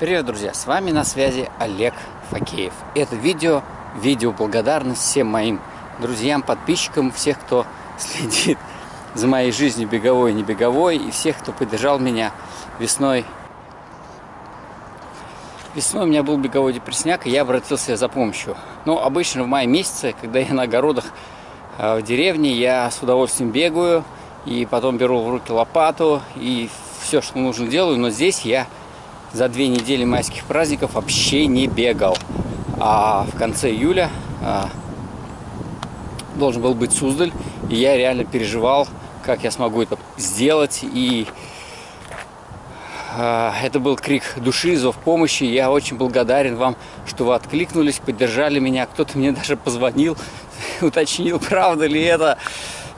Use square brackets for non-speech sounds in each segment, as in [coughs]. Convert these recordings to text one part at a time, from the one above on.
Привет, друзья! С вами на связи Олег Факеев. Это видео, видео благодарность всем моим друзьям, подписчикам, всех, кто [laughs] следит за моей жизнью беговой и не беговой, и всех, кто поддержал меня весной. Весной у меня был беговой депрессняк, и я обратился за помощью. Но обычно в мае месяце, когда я на огородах э, в деревне, я с удовольствием бегаю, и потом беру в руки лопату, и все, что нужно делаю, но здесь я за две недели майских праздников вообще не бегал. А в конце июля а, должен был быть Суздаль, и я реально переживал, как я смогу это сделать. И а, это был крик души, зов помощи. Я очень благодарен вам, что вы откликнулись, поддержали меня. Кто-то мне [laughs] даже позвонил, [laughs] уточнил, правда ли это.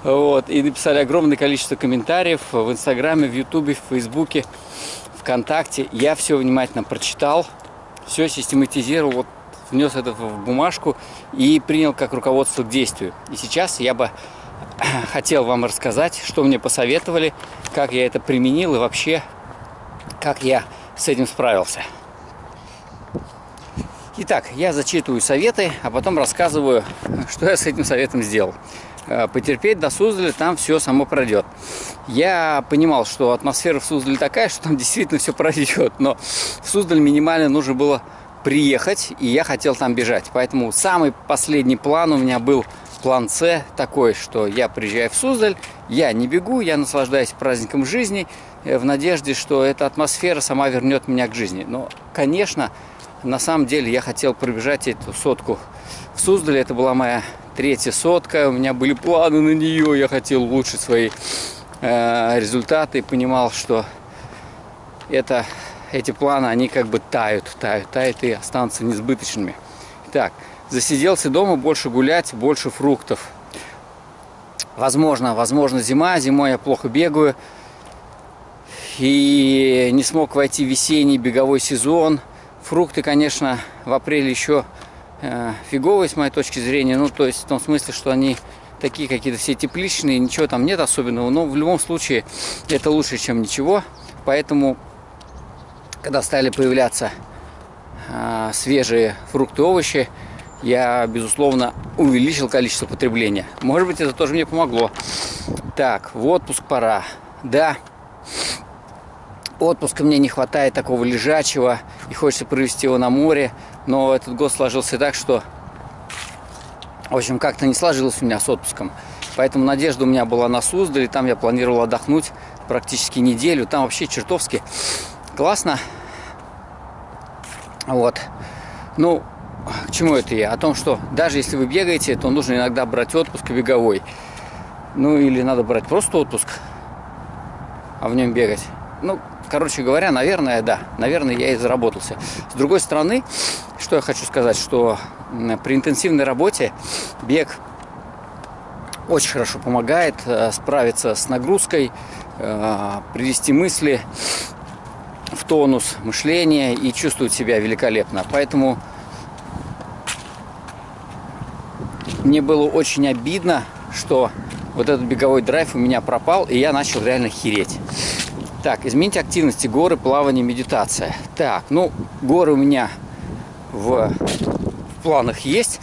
Вот, и написали огромное количество комментариев в Инстаграме, в Ютубе, в Фейсбуке. ВКонтакте. Я все внимательно прочитал, все систематизировал, вот, внес это в бумажку и принял как руководство к действию. И сейчас я бы [clears throat] хотел вам рассказать, что мне посоветовали, как я это применил и вообще, как я с этим справился. Итак, я зачитываю советы, а потом рассказываю, что я с этим советом сделал. Э, потерпеть до Суздаля, там все само пройдет. Я понимал, что атмосфера в Суздале такая, что там действительно все пройдет, но в Суздаль минимально нужно было приехать, и я хотел там бежать. Поэтому самый последний план у меня был план С такой, что я приезжаю в Суздаль, я не бегу, я наслаждаюсь праздником жизни, э, в надежде, что эта атмосфера сама вернет меня к жизни. Но, конечно, на самом деле я хотел пробежать эту сотку в Суздале. Это была моя третья сотка. У меня были планы на нее. Я хотел улучшить свои э, результаты. Понимал, что это, эти планы, они как бы тают, тают, тают и останутся несбыточными. Так, засиделся дома, больше гулять, больше фруктов. Возможно, возможно зима. Зимой я плохо бегаю. И не смог войти в весенний беговой сезон. Фрукты, конечно, в апреле еще фиговые, с моей точки зрения. Ну, то есть в том смысле, что они такие какие-то все тепличные, ничего там нет особенного. Но в любом случае это лучше, чем ничего. Поэтому, когда стали появляться э, свежие фрукты, овощи, я, безусловно, увеличил количество потребления. Может быть, это тоже мне помогло. Так, в отпуск пора. Да, отпуска мне не хватает такого лежачего, и хочется провести его на море. Но этот год сложился так, что, в общем, как-то не сложилось у меня с отпуском. Поэтому надежда у меня была на Суздале, там я планировал отдохнуть практически неделю. Там вообще чертовски классно. Вот. Ну, к чему это я? О том, что даже если вы бегаете, то нужно иногда брать отпуск беговой. Ну, или надо брать просто отпуск, а в нем бегать. Ну, короче говоря, наверное, да, наверное, я и заработался. С другой стороны, что я хочу сказать, что при интенсивной работе бег очень хорошо помогает э, справиться с нагрузкой, э, привести мысли в тонус мышления и чувствовать себя великолепно. Поэтому мне было очень обидно, что вот этот беговой драйв у меня пропал, и я начал реально хереть. Так, изменить активности, горы, плавание, медитация. Так, ну, горы у меня в, в планах есть.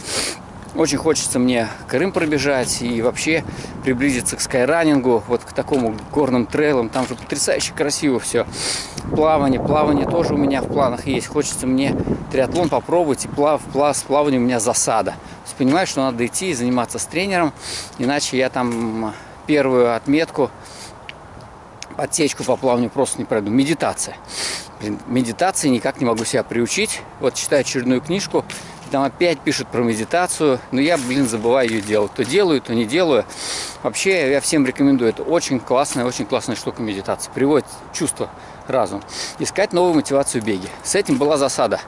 Очень хочется мне Крым пробежать и вообще приблизиться к скайранингу, вот к такому горным трейлам. Там же потрясающе красиво все. Плавание, плавание тоже у меня в планах есть. Хочется мне триатлон попробовать, и плав, плав, с плаванием у меня засада. То есть понимаю, что надо идти и заниматься с тренером, иначе я там первую отметку отсечку по плаванию просто не пройду. Медитация. Блин, медитации никак не могу себя приучить. Вот читаю очередную книжку, там опять пишут про медитацию, но я, блин, забываю ее делать. То делаю, то не делаю. Вообще, я всем рекомендую. Это очень классная, очень классная штука медитации. Приводит чувство, разум. Искать новую мотивацию в беге. С этим была засада.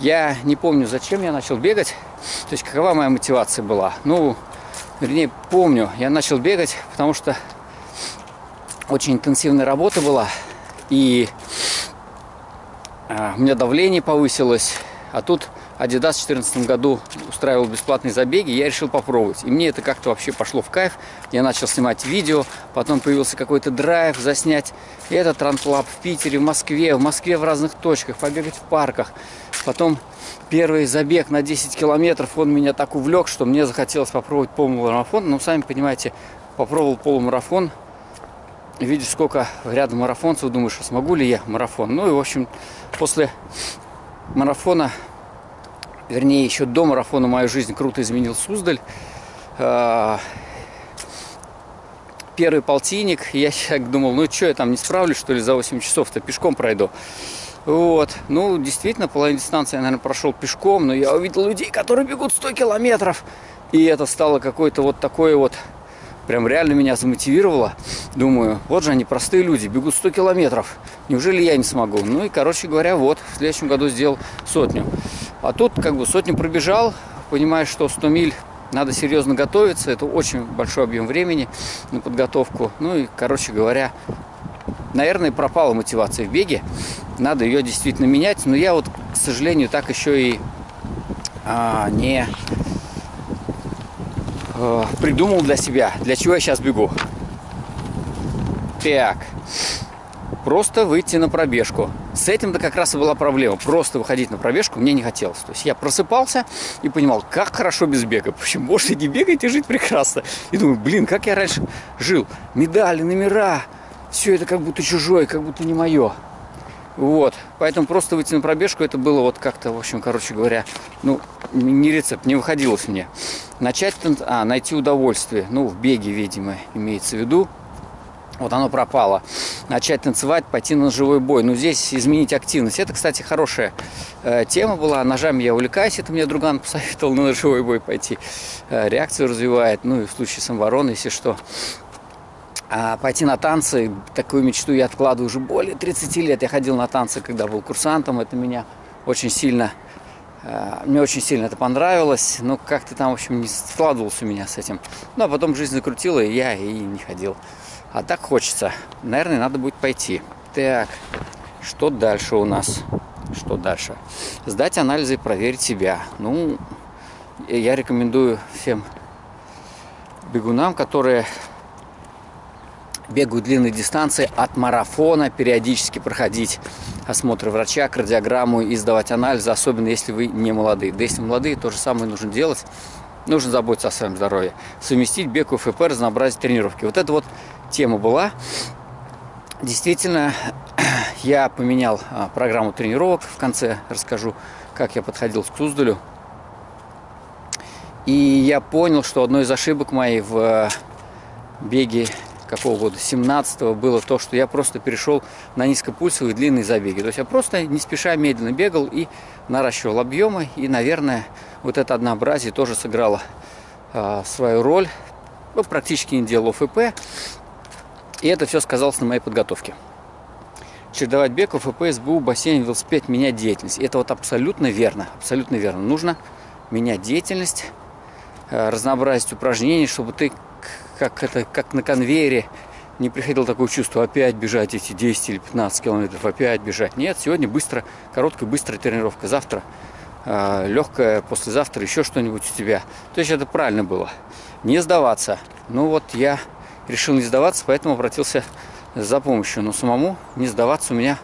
Я не помню, зачем я начал бегать. То есть, какова моя мотивация была. Ну, вернее, помню, я начал бегать, потому что очень интенсивная работа была, и а, у меня давление повысилось, а тут Adidas в 2014 году устраивал бесплатные забеги, я решил попробовать. И мне это как-то вообще пошло в кайф. Я начал снимать видео, потом появился какой-то драйв заснять этот ранклаб в Питере, в Москве, в Москве в разных точках, побегать в парках. Потом первый забег на 10 километров, он меня так увлек, что мне захотелось попробовать полумарафон. Ну, сами понимаете, попробовал полумарафон, видишь, сколько рядом марафонцев, думаешь, смогу ли я марафон. Ну и, в общем, после марафона вернее, еще до марафона мою жизнь круто изменил Суздаль. А, первый полтинник, я думал, ну что, я там не справлюсь, что ли, за 8 часов-то пешком пройду. Вот, ну, действительно, половину дистанции я, наверное, прошел пешком, но я увидел людей, которые бегут 100 километров. И это стало какое-то вот такое вот, прям реально меня замотивировало. Думаю, вот же они, простые люди, бегут 100 километров. Неужели я не смогу? Ну и, короче говоря, вот, в следующем году сделал сотню. А тут как бы сотню пробежал, понимаешь, что 100 миль надо серьезно готовиться, это очень большой объем времени на подготовку. Ну и, короче говоря, наверное, пропала мотивация в беге. Надо ее действительно менять. Но я вот, к сожалению, так еще и а, не а, придумал для себя, для чего я сейчас бегу. Так, просто выйти на пробежку. С этим-то как раз и была проблема. Просто выходить на пробежку мне не хотелось. То есть я просыпался и понимал, как хорошо без бега. [laughs] Почему можно не бегать и жить прекрасно. И думаю, блин, как я раньше жил. Медали, номера. Все это как будто чужое, как будто не мое. Вот. Поэтому просто выйти на пробежку, это было вот как-то, в общем, короче говоря, ну, не рецепт, не выходилось мне. Начать, а, найти удовольствие. Ну, в беге, видимо, имеется в виду вот оно пропало. Начать танцевать, пойти на живой бой. Ну, здесь изменить активность. Это, кстати, хорошая э, тема была. Ножами я увлекаюсь. Это мне друган [laughs] посоветовал на живой бой пойти. Э, реакцию развивает. Ну, и в случае самообороны, если что. А пойти на танцы, такую мечту я откладываю уже более 30 лет. Я ходил на танцы, когда был курсантом. Это меня очень сильно... Э, мне очень сильно это понравилось. Но как-то там, в общем, не складывался у меня с этим. Ну, а потом жизнь закрутила, и я и не ходил. А так хочется. Наверное, надо будет пойти. Так, что дальше у нас? Что дальше? Сдать анализы и проверить себя. Ну, я рекомендую всем бегунам, которые бегают длинные дистанции, от марафона периодически проходить осмотр врача, кардиограмму и сдавать анализы, особенно если вы не молодые. Да если молодые, то же самое нужно делать. Нужно заботиться о своем здоровье. Совместить бег УФП, разнообразить тренировки. Вот это вот тема была. Действительно, [clears throat] я поменял а, программу тренировок. В конце расскажу, как я подходил к Суздалю. И я понял, что одной из ошибок моей в а, беге какого года, 17 было то, что я просто перешел на низкопульсовые длинные забеги. То есть я просто не спеша медленно бегал и наращивал объемы. И, наверное, вот это однообразие тоже сыграло а, свою роль. Ну, практически не делал ОФП. И это все сказалось на моей подготовке. Чередовать бег, ФП, СБУ, бассейн, велосипед, менять деятельность. Это вот абсолютно верно. Абсолютно верно. Нужно менять деятельность, э, разнообразить упражнений, чтобы ты как, это, как на конвейере не приходило такое чувство, опять бежать эти 10 или 15 километров, опять бежать. Нет, сегодня быстро, короткая, быстрая тренировка. Завтра э, легкая, послезавтра еще что-нибудь у тебя. То есть это правильно было. Не сдаваться. Ну вот я решил не сдаваться, поэтому обратился за помощью. Но самому не сдаваться у меня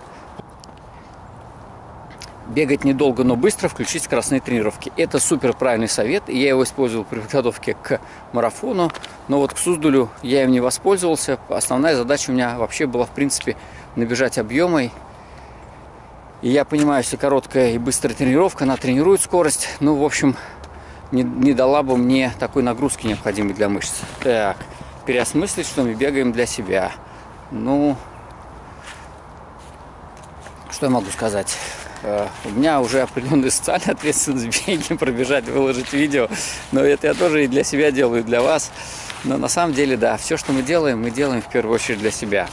бегать недолго, но быстро, включить скоростные тренировки. Это супер правильный совет, и я его использовал при подготовке к марафону, но вот к Суздулю я им не воспользовался. Основная задача у меня вообще была, в принципе, набежать объемой. И я понимаю, что короткая и быстрая тренировка, она тренирует скорость, ну, в общем, не, не дала бы мне такой нагрузки необходимой для мышц. Так, переосмыслить, что мы бегаем для себя. Ну, что я могу сказать? Э, у меня уже определенная социальная [laughs] ответственность беги, пробежать, выложить видео. Но это я тоже и для себя делаю, для вас. Но на самом деле, да, все, что мы делаем, мы делаем в первую очередь для себя.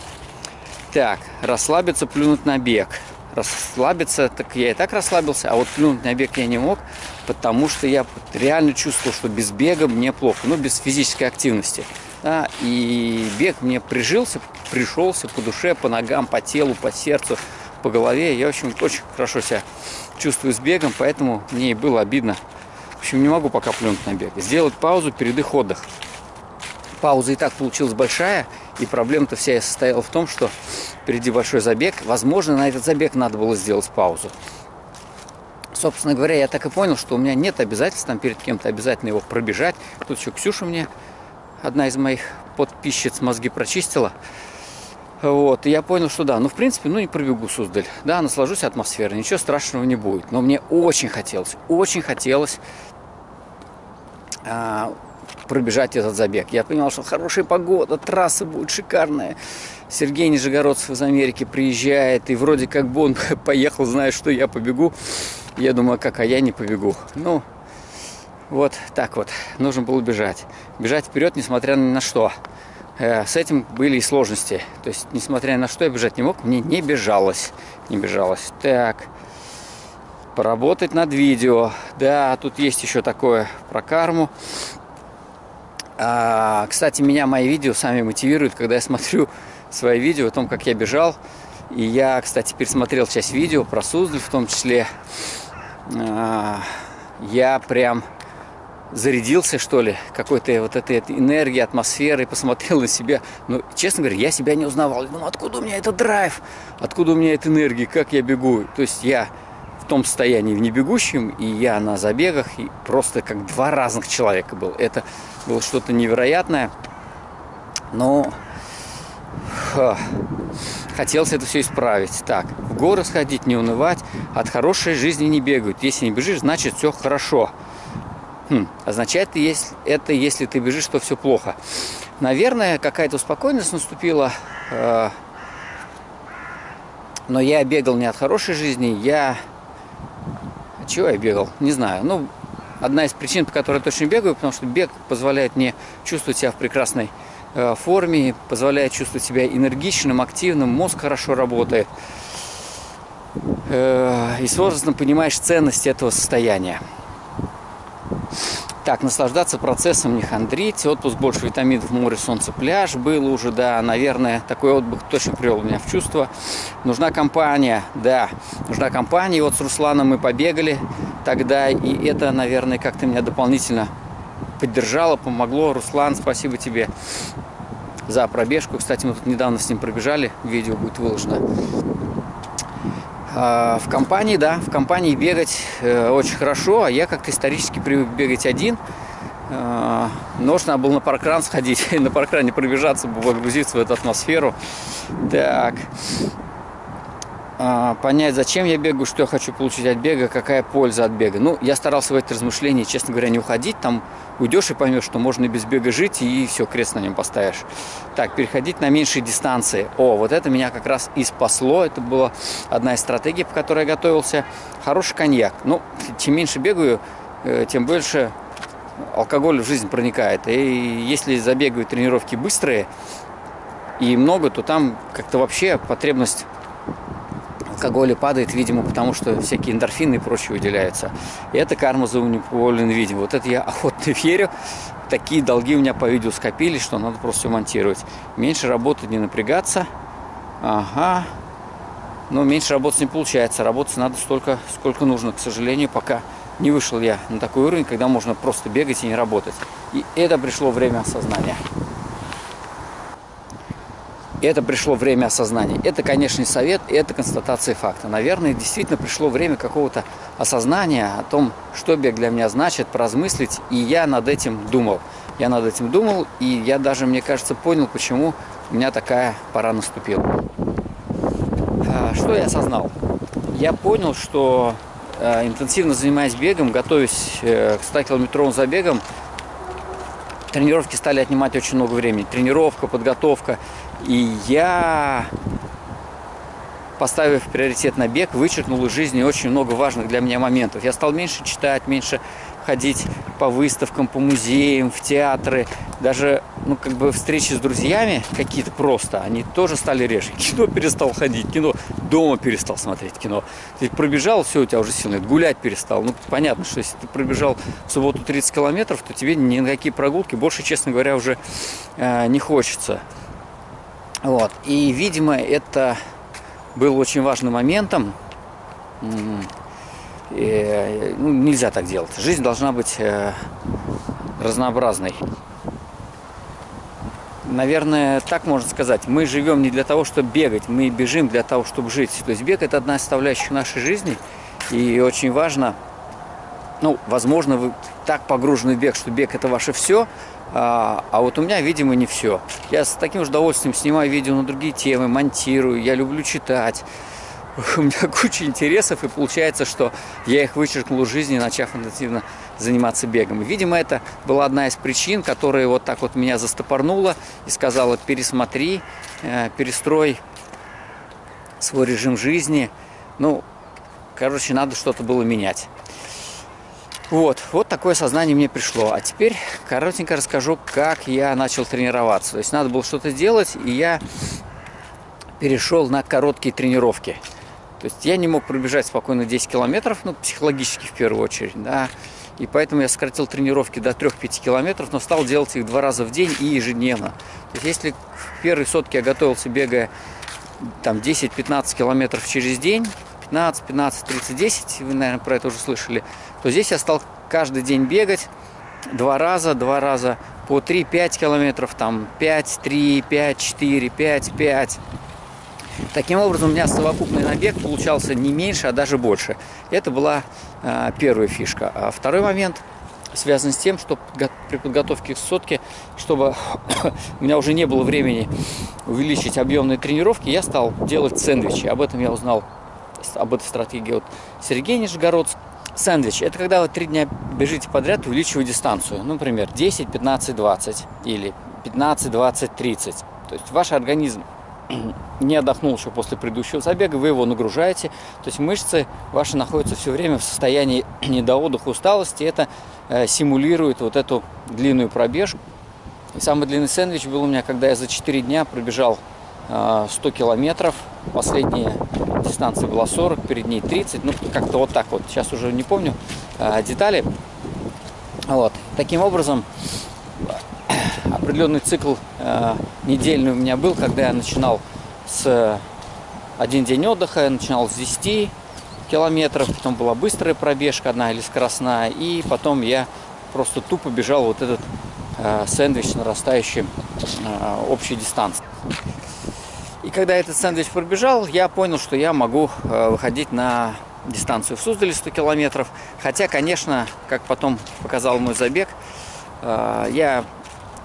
Так, расслабиться, плюнуть на бег. Расслабиться, так я и так расслабился, а вот плюнуть на бег я не мог, потому что я реально чувствовал, что без бега мне плохо, ну, без физической активности. Да, и бег мне прижился, пришелся по душе, по ногам, по телу, по сердцу. По голове. Я, в общем, очень хорошо себя чувствую с бегом, поэтому мне и было обидно. В общем, не могу пока плюнуть на бег. Сделать паузу, передых, отдых. Пауза и так получилась большая, и проблема-то вся состояла в том, что впереди большой забег. Возможно, на этот забег надо было сделать паузу. Собственно говоря, я так и понял, что у меня нет обязательств там перед кем-то обязательно его пробежать. Тут еще Ксюша мне, одна из моих подписчиц, мозги прочистила. Вот, и я понял, что да, ну, в принципе, ну, не пробегу Суздаль. Да, наслажусь атмосферой, ничего страшного не будет. Но мне очень хотелось, очень хотелось а, пробежать этот забег. Я понимал, что хорошая погода, трасса будет шикарная. Сергей Нижегородцев из Америки приезжает, и вроде как бы он [laughs] поехал, зная, что я побегу. Я думаю, как, а я не побегу. Ну, вот так вот, нужно было бежать. Бежать вперед, несмотря ни на что. Э, с этим были и сложности. То есть, несмотря на что я бежать не мог, мне не бежалось. Не бежалось. Так, поработать над видео. Да, тут есть еще такое про карму. А, кстати, меня мои видео сами мотивируют, когда я смотрю свои видео о том, как я бежал. И я, кстати, пересмотрел часть видео про Суздаль в том числе. А, я прям зарядился, что ли, какой-то вот этой энергии, атмосферы, посмотрел на себя. Но, честно говоря, я себя не узнавал. Думал, откуда у меня этот драйв, откуда у меня эта энергия, как я бегу. То есть я в том состоянии в небегущем, и я на забегах, и просто как два разных человека был. Это было что-то невероятное. Но ха, хотелось это все исправить. Так, в горы сходить, не унывать, от хорошей жизни не бегают. Если не бежишь, значит все хорошо. Хм, означает это, если ты бежишь, то все плохо. Наверное, какая-то успокоенность наступила. Э, но я бегал не от хорошей жизни, я... Чего я бегал? Не знаю. Ну, одна из причин, по которой я точно бегаю, потому что бег позволяет мне чувствовать себя в прекрасной э, форме, позволяет чувствовать себя энергичным, активным, мозг хорошо работает. Э, и с возрастом понимаешь ценность этого состояния. Так, наслаждаться процессом, не хандрить. Отпуск больше витаминов, море, солнце, пляж. Было уже, да, наверное, такой отдых точно привел меня в чувство. Нужна компания, да, нужна компания. И вот с Русланом мы побегали тогда, и это, наверное, как-то меня дополнительно поддержало, помогло. Руслан, спасибо тебе за пробежку. Кстати, мы тут недавно с ним пробежали, видео будет выложено. А, в компании, да, в компании бегать э, очень хорошо, а я как-то исторически привык бегать один. Нужно было на паркран сходить, [laughs] на паркране пробежаться, погрузиться в эту атмосферу. Так, а, понять, зачем я бегаю, что я хочу получить от бега, какая польза от бега. Ну, я старался в эти размышления, честно говоря, не уходить. Там уйдешь и поймешь, что можно и без бега жить, и все, крест на нем поставишь. Так, переходить на меньшие дистанции. О, вот это меня как раз и спасло. Это была одна из стратегий, по которой я готовился. Хороший коньяк. Ну, чем меньше бегаю, э, тем больше алкоголь в жизнь проникает. И если забегаю тренировки быстрые и много, то там как-то вообще потребность алкоголя падает, видимо, потому что всякие эндорфины и прочее выделяются. И это карма за унипольный видимо. Вот это я охотно [laughs] верю. Такие долги у меня по видео скопились, что надо просто все монтировать. Меньше работать, не напрягаться. Ага. Но меньше работать не получается. Работать надо столько, сколько нужно. К сожалению, пока не вышел я на такой уровень, когда можно просто бегать и не работать. И это пришло время осознания это пришло время осознания. Это, конечно, не совет, это констатация факта. Наверное, действительно пришло время какого-то осознания о том, что бег для меня значит, поразмыслить. И я над этим думал. Я над этим думал, и я даже, мне кажется, понял, почему у меня такая пора наступила. А, что я осознал? Я понял, что э, интенсивно занимаясь бегом, готовясь э, к 100-километровым забегам, тренировки стали отнимать очень много времени. Тренировка, подготовка. И я, поставив приоритет на бег, вычеркнул из жизни очень много важных для меня моментов. Я стал меньше читать, меньше ходить по выставкам, по музеям, в театры. Даже, ну, как бы встречи с друзьями какие-то просто, они тоже стали реже. Кино перестал ходить, кино дома перестал смотреть кино. Ты пробежал, все, у тебя уже сил гулять перестал. Ну, понятно, что если ты пробежал в субботу 30 километров, то тебе ни на какие прогулки больше, честно говоря, уже э, не хочется. Вот. И, видимо, это был очень важным моментом. И, ну, нельзя так делать. Жизнь должна быть э, разнообразной. Наверное, так можно сказать. Мы живем не для того, чтобы бегать, мы бежим для того, чтобы жить. То есть бег – это одна из составляющих нашей жизни. И очень важно, ну, возможно, вы так погружены в бег, что бег – это ваше все, а, а вот у меня, видимо, не все. Я с таким же удовольствием снимаю видео на другие темы, монтирую, я люблю читать. [laughs] У меня куча интересов, и получается, что я их вычеркнул из жизни, начав интенсивно заниматься бегом. И, видимо, это была одна из причин, которая вот так вот меня застопорнула и сказала, пересмотри, э, перестрой свой режим жизни. Ну, короче, надо что-то было менять. Вот, вот такое сознание мне пришло. А теперь коротенько расскажу, как я начал тренироваться. То есть надо было что-то делать, и я перешел на короткие тренировки. То есть я не мог пробежать спокойно 10 километров, ну, психологически в первую очередь, да. И поэтому я сократил тренировки до 3-5 километров, но стал делать их два раза в день и ежедневно. То есть если в первой сотке я готовился, бегая там 10-15 километров через день, 15, 15, 30, 10, вы, наверное, про это уже слышали, то здесь я стал каждый день бегать два раза, два раза по 3-5 километров, там 5, 3, 5, 4, 5, 5. Таким образом, у меня совокупный набег получался не меньше, а даже больше. Это была э, первая фишка. А второй момент связан с тем, что при подготовке к сотке, чтобы [coughs] у меня уже не было времени увеличить объемные тренировки, я стал делать сэндвичи. Об этом я узнал, об этой стратегии от Сергея Нижегородского. Сэндвич – это когда вы три дня бежите подряд, увеличивая дистанцию. Ну, например, 10, 15, 20 или 15, 20, 30. То есть ваш организм [clears throat] не отдохнул еще после предыдущего забега, вы его нагружаете. То есть мышцы ваши находятся все время в состоянии [clears throat] недоотдыха, усталости. Это э, симулирует вот эту длинную пробежку. И самый длинный сэндвич был у меня, когда я за 4 дня пробежал э, 100 километров. Последняя дистанция была 40, перед ней 30. Ну, как-то вот так вот. Сейчас уже не помню э, детали. Вот. Таким образом, определенный цикл э, недельный у меня был, когда я начинал с один день отдыха, я начинал с 10 километров, потом была быстрая пробежка одна или скоростная, и потом я просто тупо бежал вот этот э, сэндвич нарастающий э, общей дистанции. Когда этот сэндвич пробежал, я понял, что я могу э, выходить на дистанцию в Суздале 100 километров. Хотя, конечно, как потом показал мой забег, э, я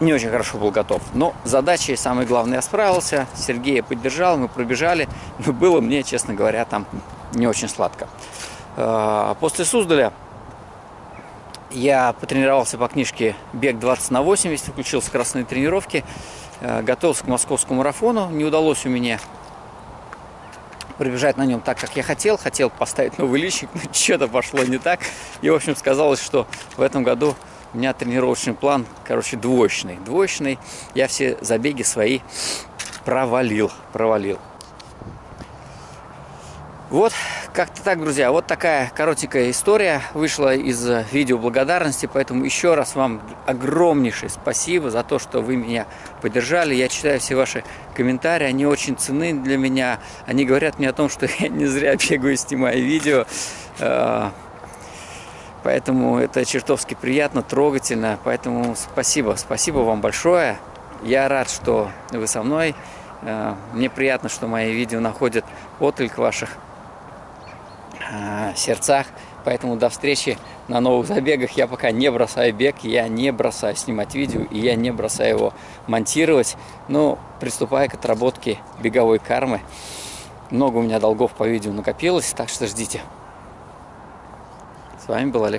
не очень хорошо был готов. Но задачей, самое главное, я справился. Сергея поддержал, мы пробежали. Но было мне, честно говоря, там не очень сладко. А, после Суздаля я потренировался по книжке «Бег 20 на 80», включил скоростные тренировки, готовился к московскому марафону. Не удалось у меня пробежать на нем так, как я хотел. Хотел поставить новый личик, но [laughs] что-то пошло не так. И, в общем, сказалось, что в этом году у меня тренировочный план, короче, двоечный. Двоечный. Я все забеги свои провалил. Провалил. Вот, как-то так, друзья. Вот такая коротенькая история вышла из видео благодарности. Поэтому еще раз вам огромнейшее спасибо за то, что вы меня поддержали. Я читаю все ваши комментарии. Они очень ценны для меня. Они говорят мне о том, что [laughs] я не зря бегаю и снимаю видео. Э, Поэтому это чертовски приятно, трогательно. Поэтому спасибо, спасибо вам большое. Я рад, что вы со мной. Э, мне приятно, что мои видео находят отклик ваших э, сердцах. Поэтому до встречи на новых забегах. Я пока не бросаю бег, я не бросаю снимать видео, и я не бросаю его монтировать. Но приступая к отработке беговой кармы. Много у меня долгов по видео накопилось, так что ждите. С вами был Олег.